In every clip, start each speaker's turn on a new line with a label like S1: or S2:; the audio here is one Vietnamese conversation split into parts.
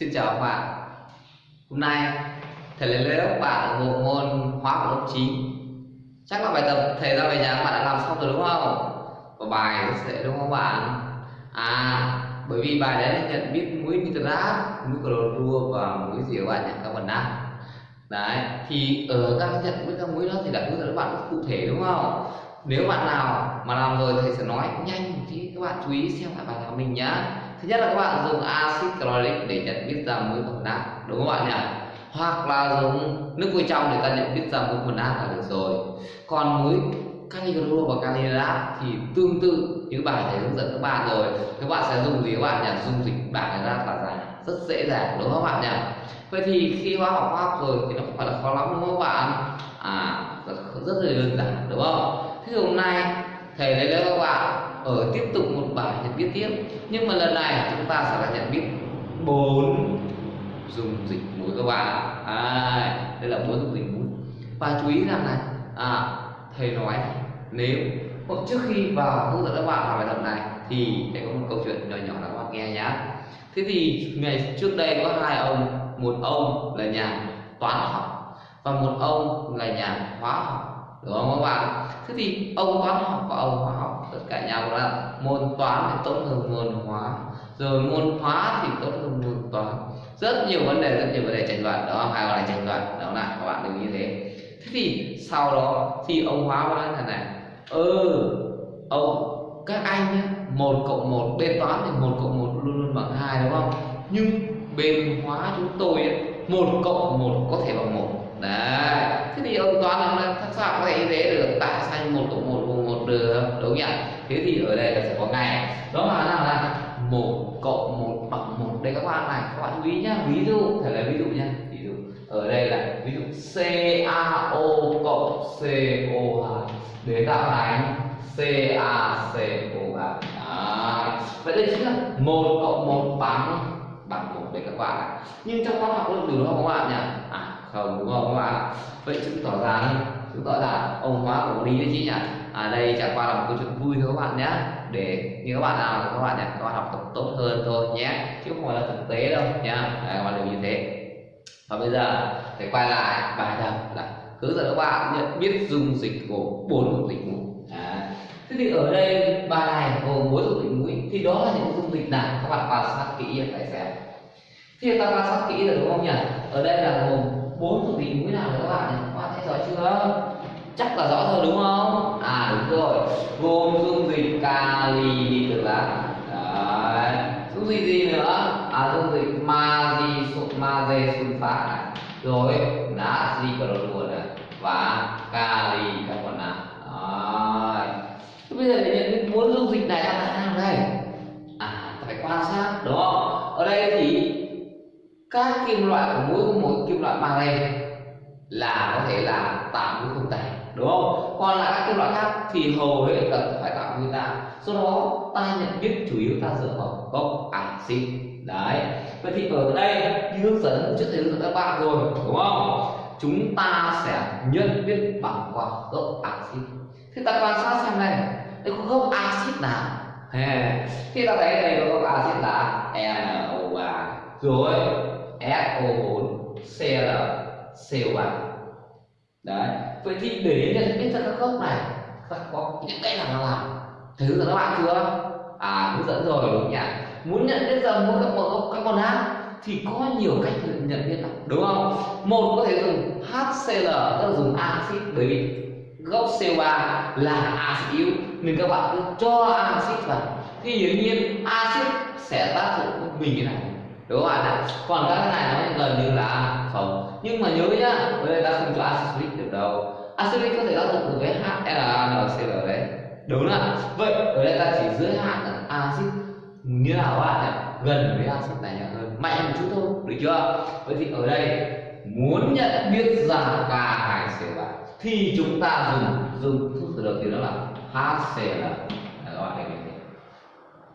S1: Xin chào các bạn Hôm nay thầy lấy lớp các bạn bộ môn hóa của lớp 9 Chắc là bài tập thầy ra về nhà các bạn đã làm xong rồi đúng không? Và bài rất dễ đúng không các bạn? À bởi vì bài đấy là nhận biết mũi nitrat, mũi clorua và mũi gì các bạn nhận Các bạn đã. Đấy, thì ở các nhận biết các mũi đó thì đã hướng dẫn các bạn rất cụ thể đúng không? Nếu bạn nào mà làm rồi thầy sẽ nói nhanh thì các bạn chú ý xem lại bài của mình nhá thứ nhất là các bạn dùng axit chloric để nhận biết ra muối của nát đúng không bạn nhỉ? Hoặc là dùng nước vôi trong để ta nhận biết ra muối của nát là được rồi. Còn muối kali clorua và kali thì tương tự như bài thầy hướng dẫn các bạn rồi. Các bạn sẽ dùng gì các bạn nhỉ? Dùng dịch bảng ra là ra rất dễ dàng đúng không các bạn nhỉ? Vậy thì khi hóa học hóa học rồi thì nó không phải là khó lắm đúng không các bạn? À rất, rất là đơn giản đúng không? Thế hôm nay thầy lấy cho các bạn ở tiếp tục một bài nhận biết tiếp. Nhưng mà lần này chúng ta sẽ là nhận biết bốn dùng dịch mũi các bạn à, đây là bốn dùng dịch mũi và chú ý rằng này à, thầy nói nếu hoặc trước khi vào hướng dẫn các bạn làm bài tập này thì thầy có một câu chuyện nhỏ nhỏ là các bạn nghe nhé thế thì ngày trước đây có hai ông một ông là nhà toán học và một ông là nhà hóa học đúng không các bạn? Thế thì ông toán học và ông hóa học tất cả nhau là môn toán thì tốt hơn môn hóa. Rồi môn hóa thì tốt hơn môn toán. Rất nhiều vấn đề rất nhiều vấn đề tranh luận đó hai là tranh luận đó là các bạn đừng như thế. Thế thì sau đó thì ông hóa nói thế này ừ ông các anh nhé một cộng một bên toán thì một cộng một luôn luôn bằng hai đúng không? Nhưng bên hóa chúng tôi ấy, một cộng một có thể bằng một đấy. Thế thì ông toán là thật sao có thể như thế được? Tại sao một cộng một bằng một được? Đúng nhỉ? Thế thì ở đây là sẽ có ngày đó là nào là một cộng một bằng một. Đây các bạn này các bạn chú ý nhá. Ví dụ thể là ví dụ nhá. Ví dụ ở đây là ví dụ CaO cộng CO2 để tạo thành CaCO3 à, vậy đây chính là một cộng một bằng bằng một đây các bạn nhưng trong khoa học có được không các bạn nhỉ? Không, đúng không các bạn? Vậy chứng tỏ rằng chứng tỏ rằng ông hóa của lý đấy chị nhỉ? À đây chẳng qua là một câu chuyện vui thôi các bạn nhé. Để như các bạn nào các bạn nhỉ, các bạn học tập tốt hơn thôi nhé. Chứ không phải là thực tế đâu nhá. Các bạn đều như thế. Và bây giờ thì quay lại bài tập là hướng dẫn các bạn nhận biết dung dịch của bốn dung dịch mũi à. thế thì ở đây bài này gồm bốn dung dịch mũi thì đó là những dung dịch nào? Các bạn quan sát kỹ phải xem. Thì ta quan sát kỹ rồi đúng không nhỉ? Ở đây là gồm bốn thuộc dịch mũi nào các bạn các bạn thấy rõ chưa? Chắc là rõ rồi đúng không? À đúng rồi. Gồm dung dịch, kali được là, đấy. Dung dịch gì nữa? À dung dịch magie magie sulfat này. Rồi natri clorua này. Và kali carbonat đấy. Bây giờ để các kim loại của mỗi mỗi kim loại mang lên là có thể là tạo mũi không tẩy đúng không? Còn lại các kim loại khác thì hầu hết là phải tạo nguyên ta do đó, ta nhận biết chủ yếu ta dựa vào gốc axit. Đấy. Vậy thì ở đây, như hướng dẫn trước thầy hướng dẫn các bạn rồi, đúng không? Chúng ta sẽ nhận biết bằng qua gốc axit. Thế ta quan sát xem này, đây có gốc axit nào? Thì ta thấy đây có gốc axit là NO3 rồi. CO4 Cl CO3 đấy. Vậy thì để nhận biết ra các gốc này, các có những cách nào làm? Thầy hướng các bạn chưa? À hướng dẫn rồi, đúng nhỉ? Muốn nhận biết ra mỗi các gốc các con hát thì có nhiều cách nhận biết lắm, đúng không? Một, có thể dùng HCl tức là dùng axit, bởi vì gốc CO3 là axit yếu, nên các bạn cứ cho axit vào. Thì hiển nhiên axit sẽ tác dụng mình cái này đúng không bạn ạ còn các cái này nó gần như là không. Nhưng mà nhớ nhá bây giờ ta không cho acidic được đâu. Acidic có thể tác dụng được với HNCl đấy. Đúng là vậy ở đây ta chỉ dưới hạn là acid. Như nào bạn ạ gần với acid này hơn. Mạnh một chút thôi. Được chưa? Vậy thì ở đây, muốn nhận biết ra K2CO3 thì chúng ta dùng dùng thuốc từ đầu tiên đó là HCl các bạn thấy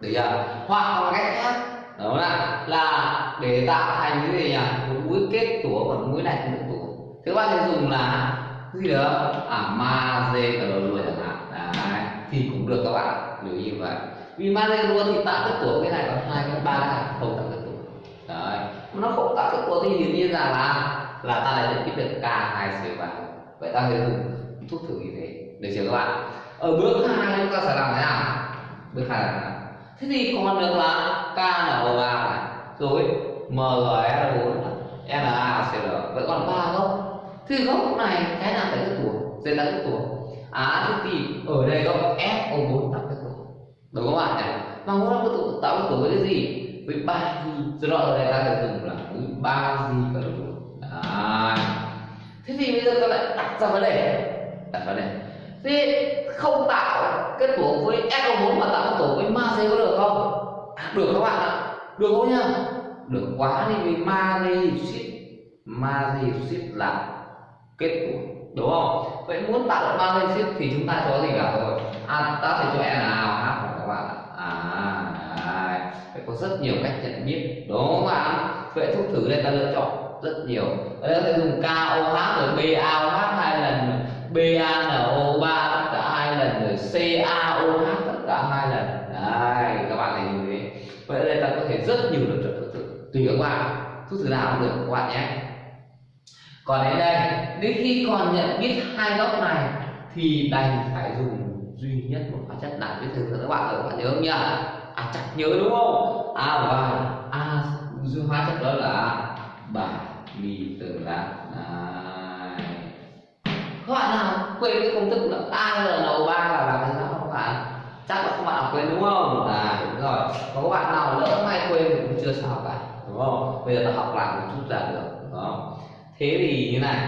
S1: được chưa? Hoặc bằng cách khác đó là là để tạo thành cái gì nhỉ? Một mũi kết tủa còn mũi này không được tủa. Thế các bạn sẽ dùng là gì đó à magie clorua chẳng hạn. À, đấy, thì cũng được các bạn lưu ý như vậy. Vì ma dê luôn thì tạo kết tủa cái này còn hai cái ba cái không tạo kết tủa. Đấy. Nó không tạo kết tủa thì hiển nhiên rằng là là ta lại được biết được K2CO3 vậy ta sẽ dùng thuốc thử như thế được chưa các bạn? Ở bước hai chúng ta sẽ làm thế nào? Bước hai là thế nào? Thế thì còn được là KNO3 này. Rồi MgS4 NaCl vậy còn ba gốc. Thì gốc này, cái nào phải kết tủa sẽ là kết tủa à thế thì ở đây gốc SO4 tạo cái tủa đúng không bạn nhỉ dạ. mà muốn tạo cái tủa tạo cái tủa với cái gì? Với ba gì? Do đó ở đây ta được dùng là với ba gì cả luôn à thế thì bây giờ ta lại đặt ra vấn đề đặt vấn đề thế không tạo kết tổ với SO4 mà tạo kết tổ với magie có được không? Được các bạn ạ. Được không nhá? Được quá đi, vì magie ship. Ship là kết của đúng không? Vậy muốn tạo được magie ship thì chúng ta có gì cả rồi? À ta phải cho NaOH các bạn à đấy. phải có rất nhiều cách nhận biết, đúng không ạ? Vậy thuốc thử đây ta lựa chọn rất nhiều. Ở đây ta dùng KOH rồi BaOH hai lần BaNO3 tất cả hai lần, rồi CaOH tất cả hai lần. Đây rất nhiều lựa chọn thuốc thử tùy các bạn thuốc thử nào cũng được các bạn nhé. Còn đến đây, đến khi còn nhận biết hai góc này, thì đành phải dùng duy nhất một hóa chất nào biết thử các bạn rồi các bạn nhớ không nhỉ? À chắc nhớ đúng không? À và à hóa chất đó là bả mì từ lá các bạn nào quên cái công thức là ALNO3 là làm thế nào các bạn chắc là các bạn nào quên đúng không? À đúng rồi. Có các bạn nào lỡ chưa sao cả đúng không? Bây giờ ta học lại một chút là được, đúng không? Thế thì như này,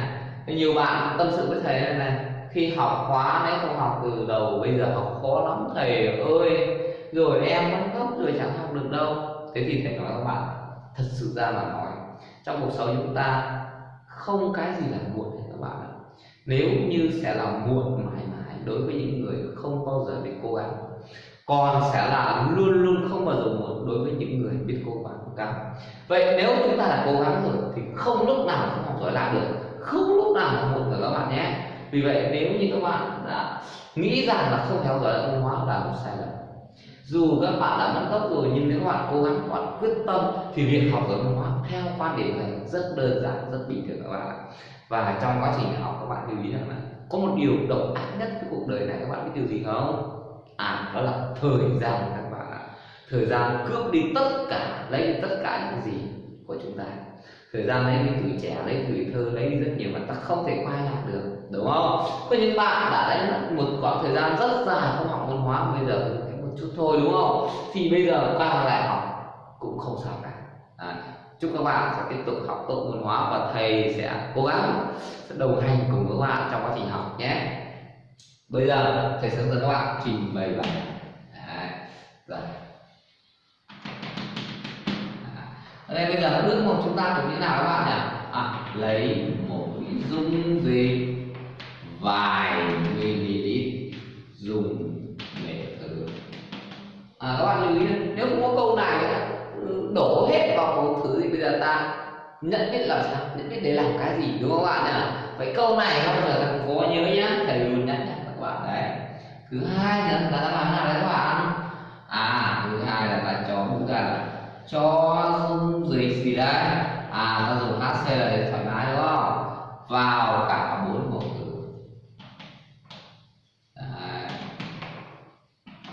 S1: nhiều bạn tâm sự với thầy này này, khi học khóa nếu không học từ đầu, bây giờ học khó lắm, thầy ơi, rồi em mất gốc rồi chẳng học được đâu. Thế thì thầy nói các bạn, thật sự ra mà nói, trong cuộc sống chúng ta không cái gì là muộn các bạn nếu như sẽ là muộn mãi mãi đối với những người không bao giờ biết cố gắng còn sẽ là luôn luôn không bao giờ muộn đối với những người biết cố gắng cao vậy nếu chúng ta đã cố gắng rồi thì không lúc nào không học giỏi lại được, không lúc nào mà muộn được các bạn nhé. Vì vậy nếu như các bạn đã nghĩ rằng là không theo dõi văn hóa là một sai lầm, dù các bạn đã mất gốc rồi nhưng nếu các bạn cố gắng, các bạn quyết tâm thì việc học giáo văn hóa theo quan điểm này rất đơn giản, rất bình thường các bạn ạ. Và trong quá trình học các bạn lưu ý rằng là có một điều độc ác nhất cái cuộc đời này, các bạn biết điều gì không? À đó là thời gian các bạn ạ. Thời gian cướp đi tất cả lấy đi tất cả những gì của chúng ta. Thời gian lấy đi tuổi trẻ lấy tuổi thơ lấy đi rất nhiều mà ta không thể quay lại được đúng không? Có những bạn đã đánh một khoảng thời gian rất dài không học văn hóa bây giờ một chút thôi đúng không? Thì bây giờ quay lại học cũng không sao cả. À, chúc các bạn sẽ tiếp tục học tốt văn hóa và thầy sẽ cố gắng sẽ đồng hành cùng các bạn trong quá trình học nhé bây giờ thầy sẽ dẫn các bạn trình bày bài. Đấy. rồi. Ở đây bây giờ bước một chúng ta cũng như nào các bạn nhỉ? À, lấy một dung dịch vài ml dùng để thử. À, các bạn lưu ý nếu không có câu này đổ hết vào một thứ thì bây giờ ta nhận biết làm sao? Nhận biết để làm cái gì đúng không các bạn nhỉ? Vậy câu này không bao giờ có nhớ nhá thầy luôn nhắc nhở các bạn đấy thứ hai nữa là ta làm nào đấy các bạn à thứ hai là ta cho bút ra là cho dung dịch gì đấy. À ta dùng HCl để thoải mái, đúng không? Vào cả bốn mẫu thử. Đấy.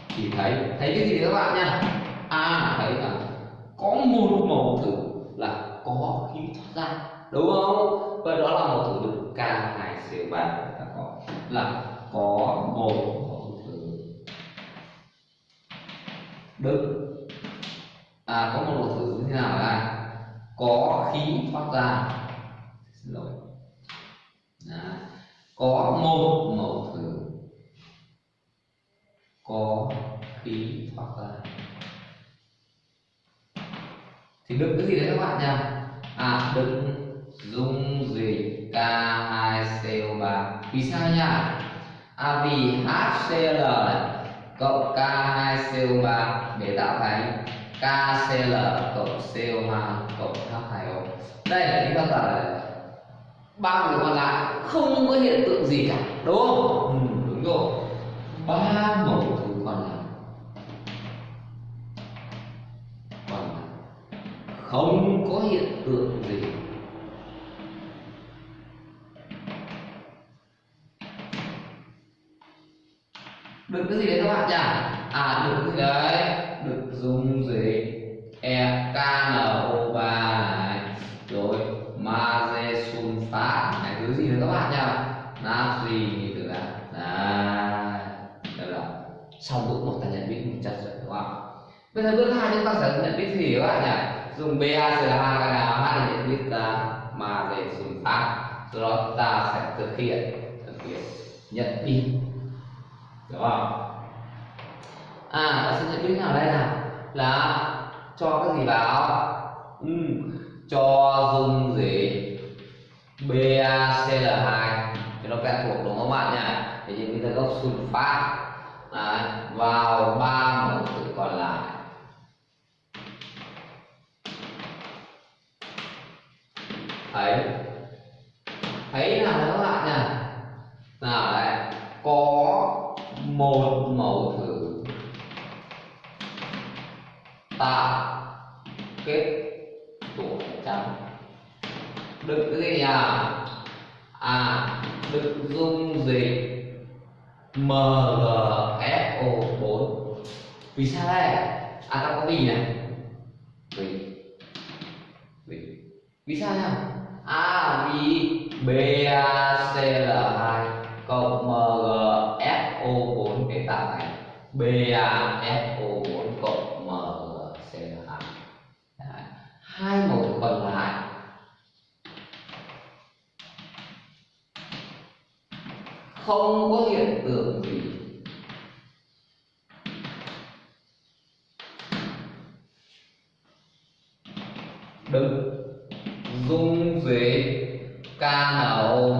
S1: thì thấy thấy cái gì các bạn nhá? À thấy là có một mẫu thử là có khí thoát ra, đúng không? Và đó là mẫu thử được K2CO3 ta có, là có một mẫu thử. Được à có một mẫu thử như thế nào là có khí thoát ra. Xin lỗi. À, có một mẫu thử. Có khí thoát ra. Thì đựng cái gì đấy các bạn nha à đựng dung dịch K2CO3 vì sao nhá à vì HCl cộng K2CO3 để tạo thành KCl cộng CO2 cộng H2O đây chúng ta là ba người còn lại không có hiện tượng gì cả đúng không? Ừ, đúng rồi. Ba mẫu thứ còn lại. Còn lại. Không có hiện tượng gì. Được cái gì đấy các bạn nhỉ? À được cái gì đấy? Được dùng gì e k, n, o 3 này. Rồi magie sulfat này, thứ gì nữa các bạn nhỉ? Natri nitrat đấy. Đây là xong bước một ta nhận biết một chất rồi, đúng không? Bây giờ bước hai chúng ta sẽ nhận biết gì các bạn nhỉ? Dùng BaCl2 cái nào hai để nhận biết ta mà để dùng sau đó ta sẽ thực hiện. Thực hiện. Nhận biết hiểu không? À ta sẽ nhận biết nào đây nào? Là cho cái gì vào? Ừ. cho dung gì? BaCl2 thì nó quen thuộc đúng không bạn nhỉ? Thì biết ta gốc sulfat à, vào 3 đựng cái gì nhỉ à đựng dung dịch MgFO4 vì sao đây? À ta có vì này. Vì vì vì sao nhá à vì BaCl2 cộng MgFO4 để tạo thành BaFO4 cộng MgCl2 Đấy. hai mẫu không có hiện tượng gì. Đứng dung dịch KNO3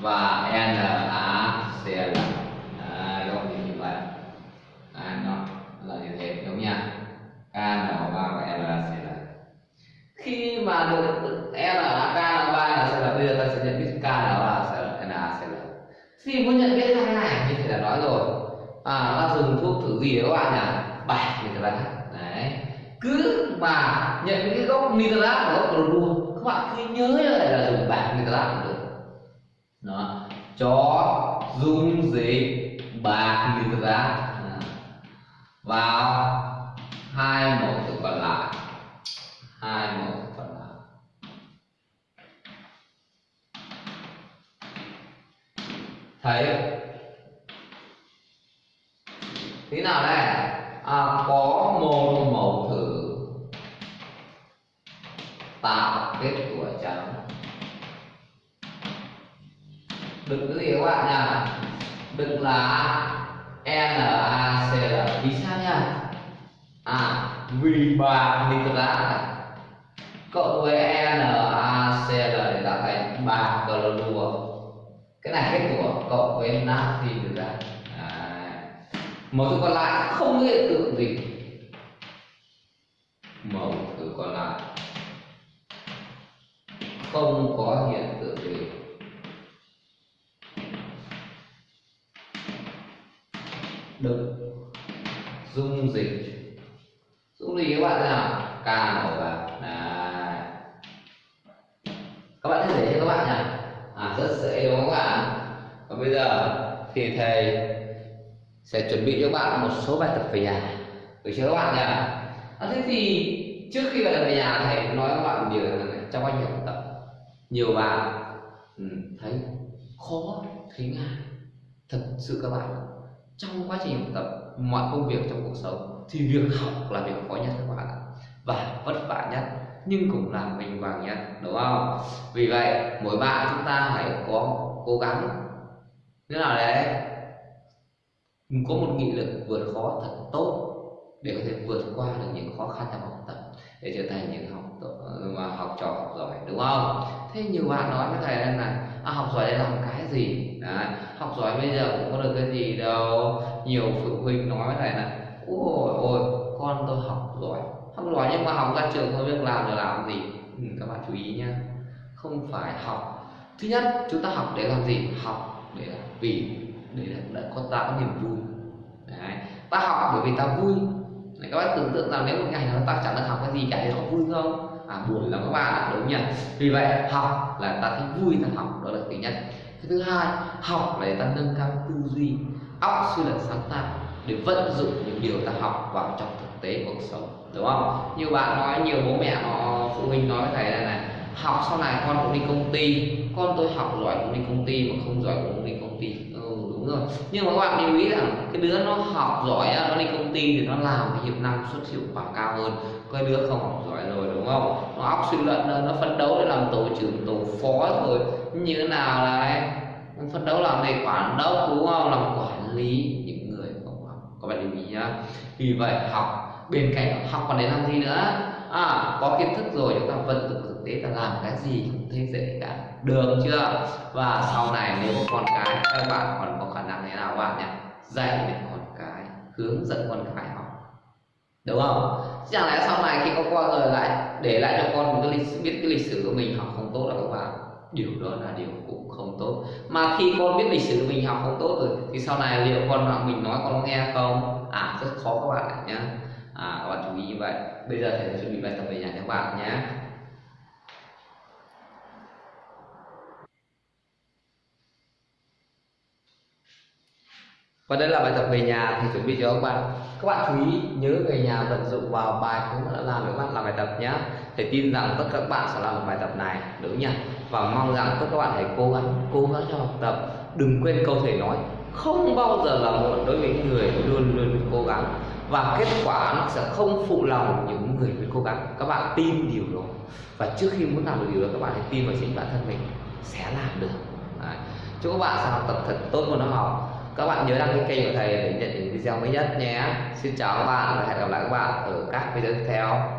S1: và NaCl à, đó thì như vậy à, nó là như thế đúng nha KNO3 và NaCl khi mà được Na KNO3 NaCl bây giờ ta sẽ nhận biết KNO3 NaCl khi muốn nhận biết hai này như thầy đã nói rồi à ta dùng thuốc thử gì các bạn nhỉ? Bảy nitrat đấy. Cứ mà nhận cái gốc nitrat và gốc clorua, các bạn cứ nhớ lại là dùng bạc nitrat cũng được. Đó. Cho dung dịch bạc nitrat. Vào, hai mẫu thực còn lại. Hai mẫu thực còn lại. Thấy thế nào đây? À, có một mẫu thử. Tạo kết quả trắng. Đừng cái gì các bạn nha. Đừng là NaCl vì sao nha? À vì ba nitrat cộng với NaCl để tạo thành ba clorua cái này kết quả cộng với natri được ra mẫu thứ còn lại không có hiện tượng gì mẫu thứ còn lại không có hiện tượng gì đựng dung dịch. Dung dịch các bạn nào? Ca màu vàng này các bạn thấy dễ chưa các bạn nhỉ? À rất dễ đúng không các bạn? Và bây giờ thì thầy sẽ chuẩn bị cho các bạn một số bài tập về nhà. Được chưa các bạn nhỉ? À, thế thì trước khi bài tập về nhà thầy nói các bạn điều là trong quá trình học tập nhiều bạn ừ, thấy khó thấy ngại. Thật sự các bạn trong quá trình học tập mọi công việc trong cuộc sống thì việc học là việc khó nhất các bạn ạ. Và vất vả nhất nhưng cũng là mình vàng nhất đúng không? Vì vậy mỗi bạn chúng ta hãy có cố gắng. Thế nào đấy có một nghị lực vượt khó thật tốt để có thể vượt qua được những khó khăn trong học tập để trở thành những học mà học trò học giỏi đúng không? Thế nhiều bạn nói với thầy là à, học giỏi để làm cái gì? À, học giỏi bây giờ cũng có được cái gì đâu. Nhiều phụ huynh nói với thầy là ôi ôi con tôi học giỏi. Học giỏi nhưng mà học ra trường không biết làm rồi làm gì? Ừ, các bạn chú ý nhé không phải học. Thứ nhất chúng ta học để làm gì? Học để vì để là có ta có niềm vui. Đấy. ta học bởi vì ta vui. Đấy, các bạn tưởng tượng rằng nếu một ngày nào ta chẳng được học cái gì cả thì họ vui không? À buồn lắm các bạn đúng nhỉ? Vì vậy học là ta thấy vui ta học đó là thứ nhất. Cái thứ hai học để ta nâng cao tư duy óc suy luận sáng tạo để vận dụng những điều ta học vào trong thực tế cuộc sống đúng không? Nhiều bạn nói nhiều bố mẹ họ phụ huynh nói với thầy là này học sau này con cũng đi công ty con tôi học giỏi cũng đi công ty mà không giỏi cũng đi công ty đúng rồi. Nhưng mà các bạn lưu ý rằng cái đứa nó học giỏi nó đi công ty thì nó làm cái hiệu năng suất hiệu quả cao hơn. Cái đứa không học giỏi rồi, đúng không? Nó óc suy luận nó phấn đấu để làm tổ trưởng, tổ phó rồi như thế nào là phấn đấu làm thầy quản đốc, đúng không? Làm quản lý những người không học các bạn lưu ý nhá. Vì vậy học, bên cạnh học còn để làm gì nữa? À có kiến thức rồi, chúng ta vận dụng thực tế ta làm cái gì cũng thấy dễ cả. Được chưa? Và sau này nếu có con cái các bạn còn có khả năng thế nào các bạn nhỉ? Dạy để con cái hướng dẫn con cái học. Đúng không? Chẳng lẽ sau này khi có con rồi lại để lại cho con cái lịch biết cái lịch sử của mình học không tốt là các bạn? Điều đó là điều cũng không tốt. Mà khi con biết lịch sử của mình học không tốt rồi thì sau này liệu con mình nói con nghe không? À rất khó các bạn nhé à, các bạn chú ý như vậy. Bây giờ thầy sẽ chuẩn bị bài tập về nhà cho các bạn nhé và đây là bài tập về nhà, thì chuẩn bị cho các bạn. Các bạn chú ý nhớ về nhà vận dụng vào bài cũng đã làm các bạn làm bài tập nhé thầy tin rằng tất cả các bạn sẽ làm được bài tập này, đúng nhỉ? Và mong rằng tất cả các bạn hãy cố gắng cố gắng cho học tập. Đừng quên câu thầy nói, không bao giờ là muộn đối với những người luôn luôn cố gắng. Và kết quả nó sẽ không phụ lòng những người biết cố gắng. Các bạn tin điều đó. Và trước khi muốn làm được điều đó, các bạn hãy tin vào chính bản thân mình sẽ làm được. Đấy. chúc các bạn sẽ học tập thật tốt môn học các bạn nhớ đăng ký kênh của thầy để nhận những video mới nhất nhé. Xin chào các bạn và hẹn gặp lại các bạn ở các video tiếp theo.